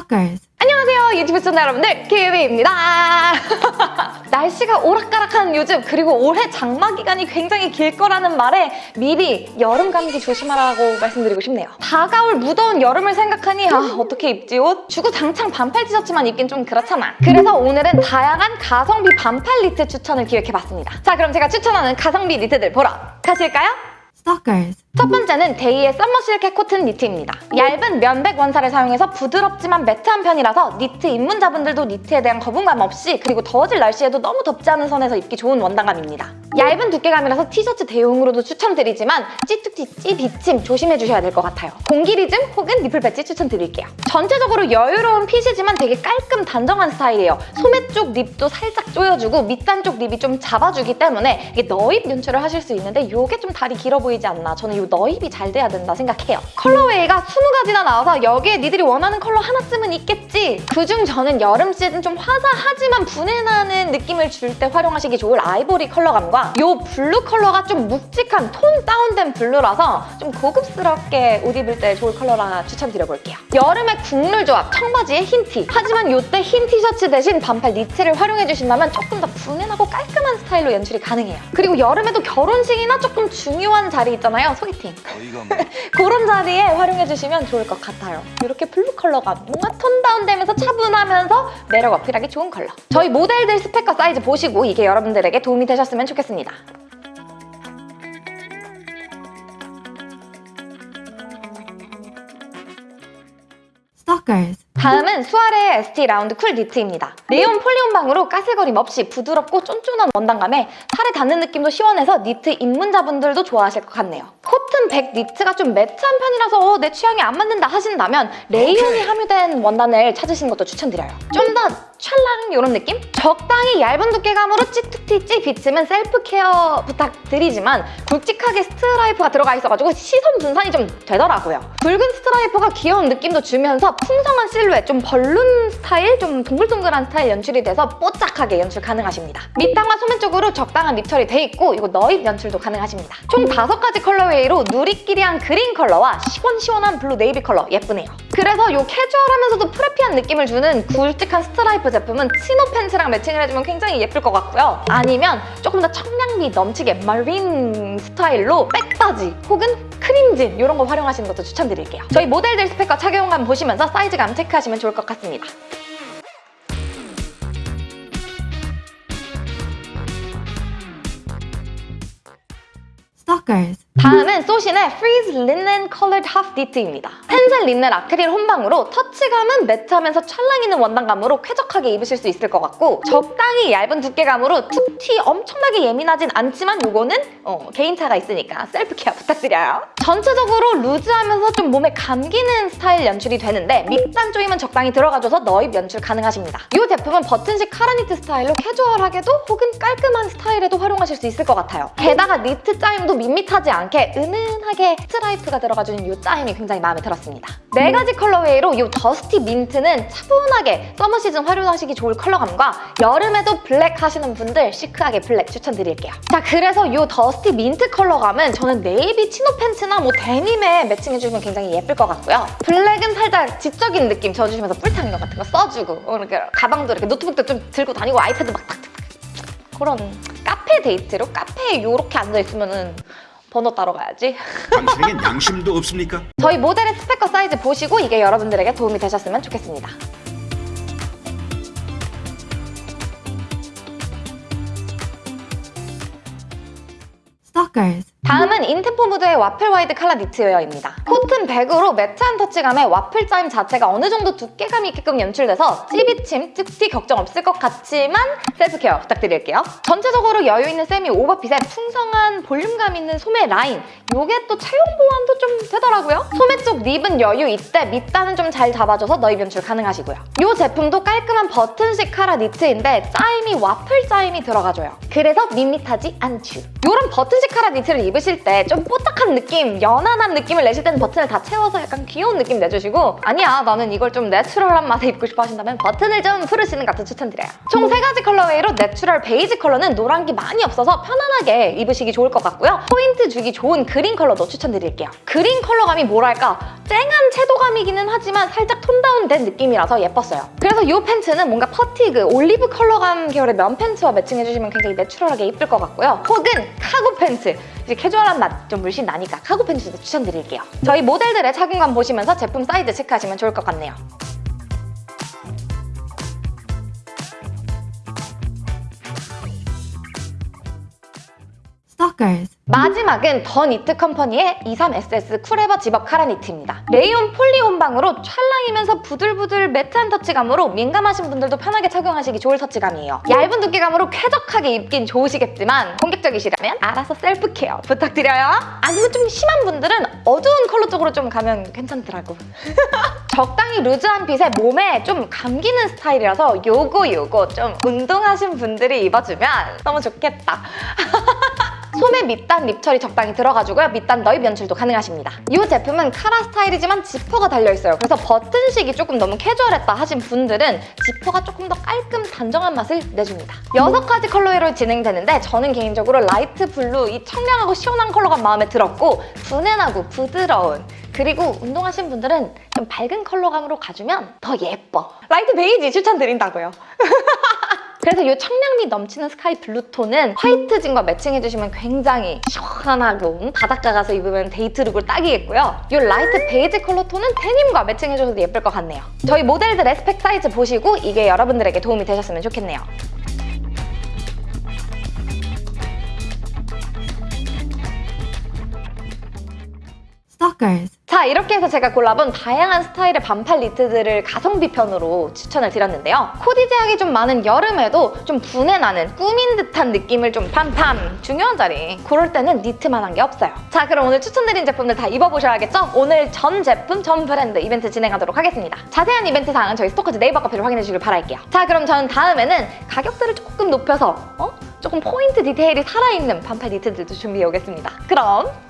Stalkers. 안녕하세요 유튜브 시청자 여러분들 키위입니다 날씨가 오락가락한 요즘 그리고 올해 장마 기간이 굉장히 길 거라는 말에 미리 여름 감기 조심하라고 말씀드리고 싶네요 다가올 무더운 여름을 생각하니 아 어떻게 입지 옷? 주구장창 반팔 티셔츠만 입긴 좀 그렇잖아 그래서 오늘은 다양한 가성비 반팔 니트 추천을 기획해봤습니다 자 그럼 제가 추천하는 가성비 니트들 보러 가실까요? Stalkers. 첫 번째는 데이의 summer 실크 코튼 니트입니다. 얇은 면백 원사를 사용해서 부드럽지만 matte한 편이라서 니트 입문자분들도 니트에 대한 거부감 없이 그리고 더워질 날씨에도 너무 덥지 않은 선에서 입기 좋은 원단감입니다. 얇은 두께감이라서 티셔츠 대용으로도 추천드리지만 찌뚝찌 찌 비침 조심해주셔야 될 것 같아요. 공기리즘 혹은 nipple patch 추천드릴게요. 전체적으로 여유로운 fit이지만 되게 깔끔 단정한 스타일이에요. 소매 쪽 rib도 살짝 조여주고 밑단 쪽 rib이 좀 잡아주기 때문에 이게 넣입 연출을 하실 수 있는데 이게 좀 다리 길어 보이지 않나 저는 이 넣입이 잘 돼야 된다 생각해요. colorway가 20가지나 나와서 여기에 니들이 원하는 컬러 하나쯤은 있겠지. 그중 저는 여름 시즌 좀 화사하지만 부내나는 느낌을 줄 때 활용하시기 좋을 아이보리 컬러감과 이 블루 컬러가 좀 묵직한 tone down된 블루라서 좀 고급스럽게 옷 입을 때 좋을 컬러라 추천드려볼게요. 여름에 국룰 조합 청바지에 흰 티. 하지만 이때 흰 티셔츠 대신 반팔 니트를 활용해주신다면 조금 더 부내나고 깔끔한 스타일로 연출이 가능해요. 그리고 여름에도 결혼식이나 조금 중요한 자리 있잖아요. 소개팅. 그런 자리에 활용해주시면 좋을 것 같아요. 이렇게 블루 컬러가 뭔가 톤 다운되면서 차분하면서 매력 어필하기 좋은 컬러. 저희 모델들 스펙과 사이즈 보시고 이게 여러분들에게 도움이 되셨으면 좋겠습니다. Stalkers. 다음은 수아레의 ST 라운드 쿨 니트입니다. 레이온 폴리 혼방으로 까슬거림 없이 부드럽고 쫀쫀한 원단감에 살에 닿는 느낌도 시원해서 니트 입문자분들도 좋아하실 것 같네요. 코튼 백 니트가 좀 매트한 편이라서 어, 내 취향에 안 맞는다 하신다면 레이온이 함유된 원단을 찾으시는 것도 추천드려요. 좀더 찰랑 이런 느낌? 적당히 얇은 두께감으로 찌툭튀 찌비침은 셀프 케어 부탁드리지만 굵직하게 스트라이프가 들어가 있어가지고 시선 분산이 좀 되더라고요. 붉은 스트라이프가 귀여운 느낌도 주면서 풍성한 실루엣, 좀 벌룬 스타일, 좀 동글동글한 스타일 연출이 돼서 뽀짝하게 연출 가능하십니다. 밑단과 소매 쪽으로 적당한 rib 처리 돼 있고 이거 너입 연출도 가능하십니다. 총 다섯 가지 colorway로 누리끼리한 그린 컬러와 시원시원한 블루 네이비 컬러 예쁘네요. 그래서 이 캐주얼하면서도 preppy한 느낌을 주는 굵직한 스트라이프 제품은 치노 팬츠랑 매칭을 해주면 굉장히 예쁠 것 같고요. 아니면 조금 더 청량미 넘치게 마린 스타일로 백바지 혹은 크림진 이런 거 활용하시는 것도 추천드릴게요. 저희 모델들 스펙과 착용감 보시면서 사이즈감 체크하시면 좋을 것 같습니다. Stalkers. 다음은 소신의 Freeze Linen Collared Half Knit입니다. 펜슬 린넨 아크릴 혼방으로 터치감은 매트하면서 찰랑임 있는 원단감으로 쾌적하게 입으실 수 있을 것 같고 적당히 얇은 두께감으로 툭튀 엄청나게 예민하진 않지만 이거는 어, 개인차가 있으니까 셀프 케어 부탁드려요. 전체적으로 루즈하면서 좀 몸에 감기는 스타일 연출이 되는데 밑단 조임은 적당히 들어가줘서 너입 연출 가능하십니다. 이 제품은 버튼식 카라니트 스타일로 캐주얼하게도 혹은 깔끔한 스타일에도 활용하실 수 있을 것 같아요. 게다가 니트 짜임도 밋밋하지 않게 은은하게 스트라이프가 들어가주는 이 짜임이 굉장히 마음에 들었습니다. 네 가지 colorway로 이 dusty mint는 차분하게 서머 시즌 활용하시기 좋을 컬러감과 여름에도 블랙 하시는 분들 시크하게 블랙 추천드릴게요. 자 그래서 이 dusty mint 컬러감은 저는 네이비 치노 팬츠나 뭐 데님에 매칭해주면 굉장히 예쁠 것 같고요. 블랙은 살짝 지적인 느낌 줘주시면서 뿔창 이거 같은 거 써주고 어, 이렇게 가방도 이렇게 노트북도 좀 들고 다니고 아이패드 막 탁탁 그런 카페 데이트로 카페에 이렇게 앉아있으면 은 번호 따러 가야지. 당신에겐 양심도 없습니까? 저희 모델의 스펙과 사이즈 보시고 이게 여러분들에게 도움이 되셨으면 좋겠습니다. Stalkers. 다음은 인템포 무드의 와플 와이드 칼라 니트웨어입니다. 코튼 백으로 매트한 터치감에 와플 짜임 자체가 어느 정도 두께감이 있게끔 연출돼서 찌비침, 툭튀 걱정 없을 것 같지만 셀프 케어 부탁드릴게요. 전체적으로 여유 있는 세미 오버핏에 풍성한 볼륨감 있는 소매 라인 이게 또 체형 보완도 좀 되더라고요. 소매 쪽 rib은 여유 있되 밑단은 좀 잘 잡아줘서 너입 연출 가능하시고요. 이 제품도 깔끔한 버튼식 카라 니트인데 짜임이 와플 짜임이 들어가줘요. 그래서 밋밋하지 않죠. 이런 버튼식 카라 니트를 입으실 때 좀 뽀짝한 느낌, 연하남 느낌을 내실 때는 버튼을 다 채워서 약간 귀여운 느낌 내주시고 아니야 나는 이걸 좀 내추럴한 맛에 입고 싶어 하신다면 버튼을 좀 풀으시는 것 같은 추천드려요. 총 세 가지 colorway로 내추럴 베이지 컬러는 노란기 많이 없어서 편안하게 입으시기 좋을 것 같고요. 포인트 주기 좋은 그린 컬러도 추천드릴게요. 그린 컬러감이 뭐랄까 쨍한 채도감이기는 하지만 살짝 톤 다운된 느낌이라서 예뻤어요. 그래서 이 팬츠는 뭔가 fatigue, 올리브 컬러감 계열의 면 팬츠와 매칭해주시면 굉장히 내추럴하게 이쁠 것 같고요. 혹은 카고 팬츠, 캐주얼한 맛 좀 물씬 나니까 카고 팬츠도 추천드릴게요. 저희 모델들의 착용감 보시면서 제품 사이즈 체크하시면 좋을 것 같네요. Stalkers. 마지막은 더 니트 컴퍼니의 23SS 쿨에버 집업 카라 니트입니다. 레이온 폴리 혼방으로 찰랑이면서 부들부들 매트한 터치감으로 민감하신 분들도 편하게 착용하시기 좋을 터치감이에요. 얇은 두께감으로 쾌적하게 입긴 좋으시겠지만 공격적이시라면 알아서 셀프 케어 부탁드려요. 아니면 좀 심한 분들은 어두운 컬러 쪽으로 좀 가면 괜찮더라고. 적당히 루즈한 핏에 몸에 좀 감기는 스타일이라서 요거 요거 좀 운동하신 분들이 입어주면 너무 좋겠다. 소매 밑단 rib 처리 적당히 들어가지고요. 밑단 너입 연출도 가능하십니다. 이 제품은 카라 스타일이지만 지퍼가 달려있어요. 그래서 버튼식이 조금 너무 캐주얼했다 하신 분들은 지퍼가 조금 더 깔끔 단정한 맛을 내줍니다. 여섯 가지 컬러로 진행되는데 저는 개인적으로 라이트 블루 이 청량하고 시원한 컬러가 마음에 들었고 훈내나고 부드러운 그리고 운동하신 분들은 좀 밝은 컬러감으로 가주면 더 예뻐. 라이트 베이지 추천드린다고요. 그래서 이 청량미 넘치는 스카이 블루톤은 화이트 진과 매칭해주시면 굉장히 시원하고 바닷가 가서 입으면 데이트 룩을 딱이겠고요. 이 라이트 베이지 컬러 톤은 데님과 매칭해줘도 예쁠 것 같네요. 저희 모델들의 스펙 사이즈 보시고 이게 여러분들에게 도움이 되셨으면 좋겠네요. Stalkers. 자 이렇게 해서 제가 골라본 다양한 스타일의 반팔 니트들을 가성비 편으로 추천을 드렸는데요. 코디 제약이 좀 많은 여름에도 좀 훈내나는 꾸민 듯한 느낌을 좀 팜팜 중요한 자리 그럴 때는 니트만 한 게 없어요. 자 그럼 오늘 추천드린 제품들 다 입어보셔야겠죠? 오늘 전 제품 전 브랜드 이벤트 진행하도록 하겠습니다. 자세한 이벤트 사항은 저희 스토커즈 네이버 카페를 확인해 주시길 바랄게요. 자 그럼 저는 다음에는 가격대를 조금 높여서 어? 조금 포인트 디테일이 살아있는 반팔 니트들도 준비해 오겠습니다. 그럼!